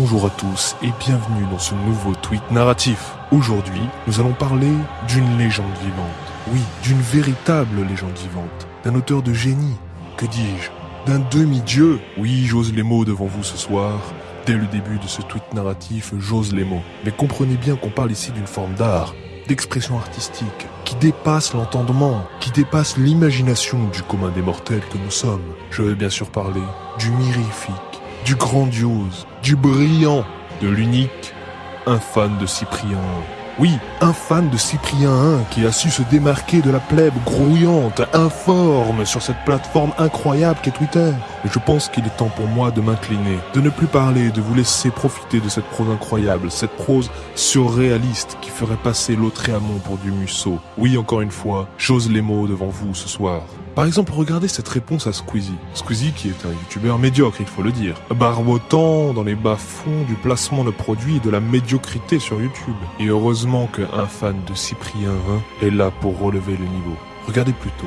Bonjour à tous et bienvenue dans ce nouveau tweet narratif. Aujourd'hui, nous allons parler d'une légende vivante. Oui, d'une véritable légende vivante. D'un auteur de génie. Que dis-je D'un demi-dieu. Oui, j'ose les mots devant vous ce soir. Dès le début de ce tweet narratif, j'ose les mots. Mais comprenez bien qu'on parle ici d'une forme d'art, d'expression artistique, qui dépasse l'entendement, qui dépasse l'imagination du commun des mortels que nous sommes. Je vais bien sûr parler du mirifique, du grandiose, du brillant, de l'unique, un fan de Cyprien. Oui, un fan de Cyprien 1 qui a su se démarquer de la plèbe grouillante, informe sur cette plateforme incroyable qu'est Twitter. Je pense qu'il est temps pour moi de m'incliner, de ne plus parler, de vous laisser profiter de cette prose incroyable, cette prose surréaliste qui ferait passer l'Autréamont pour du Musso. Oui, encore une fois, j'ose les mots devant vous ce soir. Par exemple, regardez cette réponse à Squeezie. Squeezie qui est un youtubeur médiocre, il faut le dire. Barbotant dans les bas-fonds du placement de produits et de la médiocrité sur YouTube. Et heureusement qu'un fan de Cyprien 1 est là pour relever le niveau. Regardez plutôt.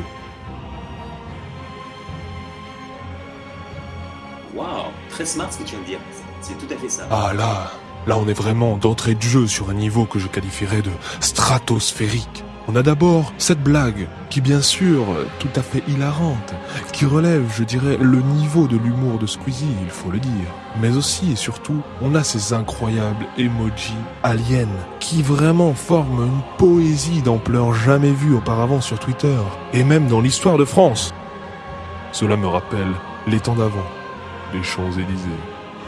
Waouh, très smart ce que tu viens de dire. C'est tout à fait ça. Ah là, là on est vraiment d'entrée de jeu sur un niveau que je qualifierais de stratosphérique. On a d'abord cette blague, qui bien sûr, tout à fait hilarante, qui relève, je dirais, le niveau de l'humour de Squeezie, il faut le dire. Mais aussi et surtout, on a ces incroyables emojis aliens, qui vraiment forment une poésie d'ampleur jamais vue auparavant sur Twitter, et même dans l'histoire de France. Cela me rappelle les temps d'avant, les Champs-Élysées,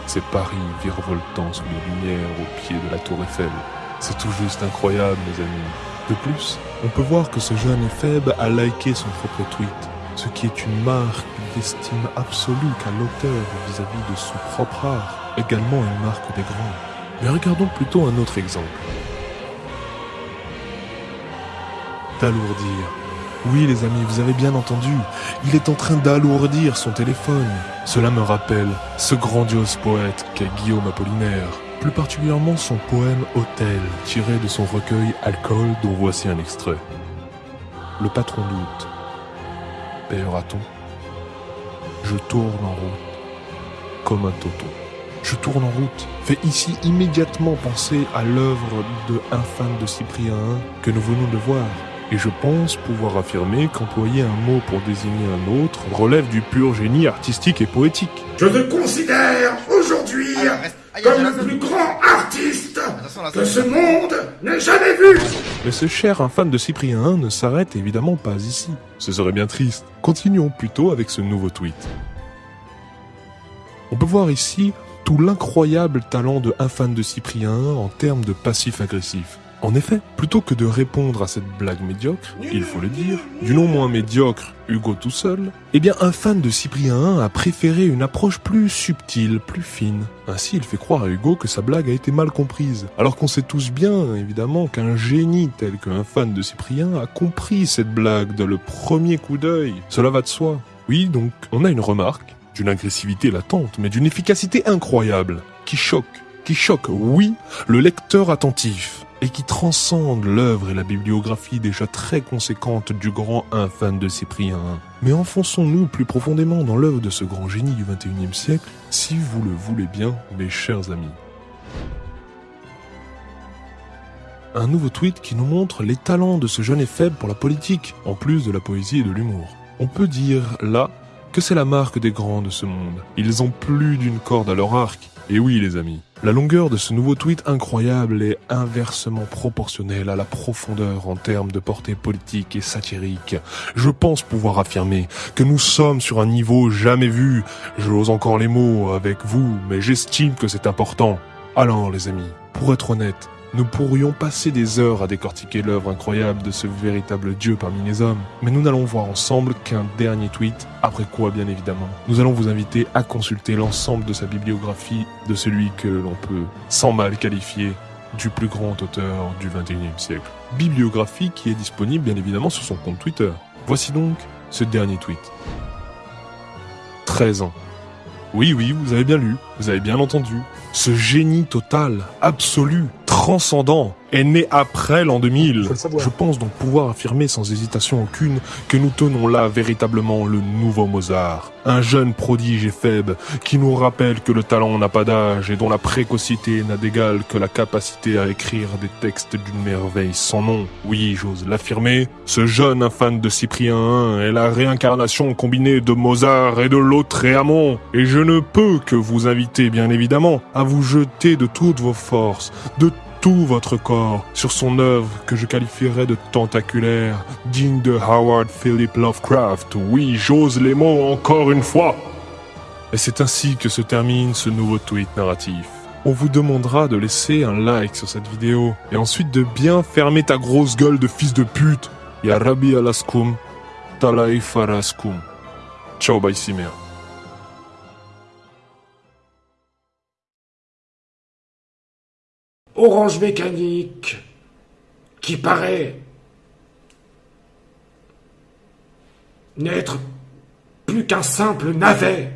ces Paris virevoltant sous les lumières au pied de la tour Eiffel. C'est tout juste incroyable, mes amis. De plus, on peut voir que ce jeune Ephèbe a liké son propre tweet, ce qui est une marque d'estime absolue qu'a l'auteur vis-à-vis de son propre art, également une marque des grands. Mais regardons plutôt un autre exemple. D'alourdir. Oui les amis, vous avez bien entendu, il est en train d'alourdir son téléphone. Cela me rappelle ce grandiose poète qu'est Guillaume Apollinaire, plus particulièrement son poème Hôtel, tiré de son recueil Alcool, dont voici un extrait. Le patron doute. Payera-t-on Je tourne en route, comme un toto. Je tourne en route fait ici immédiatement penser à l'œuvre de un fan de Cyprien I que nous venons de voir. Et je pense pouvoir affirmer qu'employer un mot pour désigner un autre relève du pur génie artistique et poétique. Je te considère aujourd'hui comme le plus grand artiste que ce monde n'ait jamais vu. Mais ce cher infâme de Cyprien 1 ne s'arrête évidemment pas ici. Ce serait bien triste. Continuons plutôt avec ce nouveau tweet. On peut voir ici tout l'incroyable talent de un fan de Cyprien 1 en termes de passif-agressif. En effet, plutôt que de répondre à cette blague médiocre, il faut le dire, du non moins médiocre Hugo tout seul, eh bien un fan de Cyprien 1 a préféré une approche plus subtile, plus fine. Ainsi, il fait croire à Hugo que sa blague a été mal comprise, alors qu'on sait tous bien, évidemment, qu'un génie tel qu'un fan de Cyprien a compris cette blague de le premier coup d'œil. Cela va de soi. Oui, donc, on a une remarque, d'une agressivité latente, mais d'une efficacité incroyable, qui choque, qui choque, oui, le lecteur attentif et qui transcende l'œuvre et la bibliographie déjà très conséquente du grand fan de Cyprien. Mais enfonçons-nous plus profondément dans l'œuvre de ce grand génie du XXIe siècle, si vous le voulez bien, mes chers amis. Un nouveau tweet qui nous montre les talents de ce jeune et faible pour la politique, en plus de la poésie et de l'humour. On peut dire, là, que c'est la marque des grands de ce monde. Ils ont plus d'une corde à leur arc. Et oui, les amis, la longueur de ce nouveau tweet incroyable est inversement proportionnelle à la profondeur en termes de portée politique et satirique. Je pense pouvoir affirmer que nous sommes sur un niveau jamais vu. J'ose encore les mots avec vous, mais j'estime que c'est important. Alors, les amis, pour être honnête, nous pourrions passer des heures à décortiquer l'œuvre incroyable de ce véritable dieu parmi les hommes, mais nous n'allons voir ensemble qu'un dernier tweet, après quoi bien évidemment, nous allons vous inviter à consulter l'ensemble de sa bibliographie de celui que l'on peut sans mal qualifier du plus grand auteur du 21e siècle. Bibliographie qui est disponible bien évidemment sur son compte Twitter. Voici donc ce dernier tweet. 13 ans. Oui, oui, vous avez bien lu, vous avez bien entendu. Ce génie total, absolu, transcendant, est né après l'an 2000. Je pense donc pouvoir affirmer sans hésitation aucune que nous tenons là véritablement le nouveau Mozart. Un jeune prodige et faible qui nous rappelle que le talent n'a pas d'âge et dont la précocité n'a d'égal que la capacité à écrire des textes d'une merveille sans nom. Oui, j'ose l'affirmer, ce jeune fan de Cyprien I est la réincarnation combinée de Mozart et de Lautréamont. Et je ne peux que vous inviter, bien évidemment, à vous jeter de toutes vos forces, de tout votre corps sur son œuvre que je qualifierais de tentaculaire, digne de Howard Philip Lovecraft. Oui, j'ose les mots encore une fois. Et c'est ainsi que se termine ce nouveau tweet narratif. On vous demandera de laisser un like sur cette vidéo et ensuite de bien fermer ta grosse gueule de fils de pute. Ya Rabbi alaskum, talai faraskum. Ciao, bye Simer. Orange Mécanique, qui paraît n'être plus qu'un simple navet.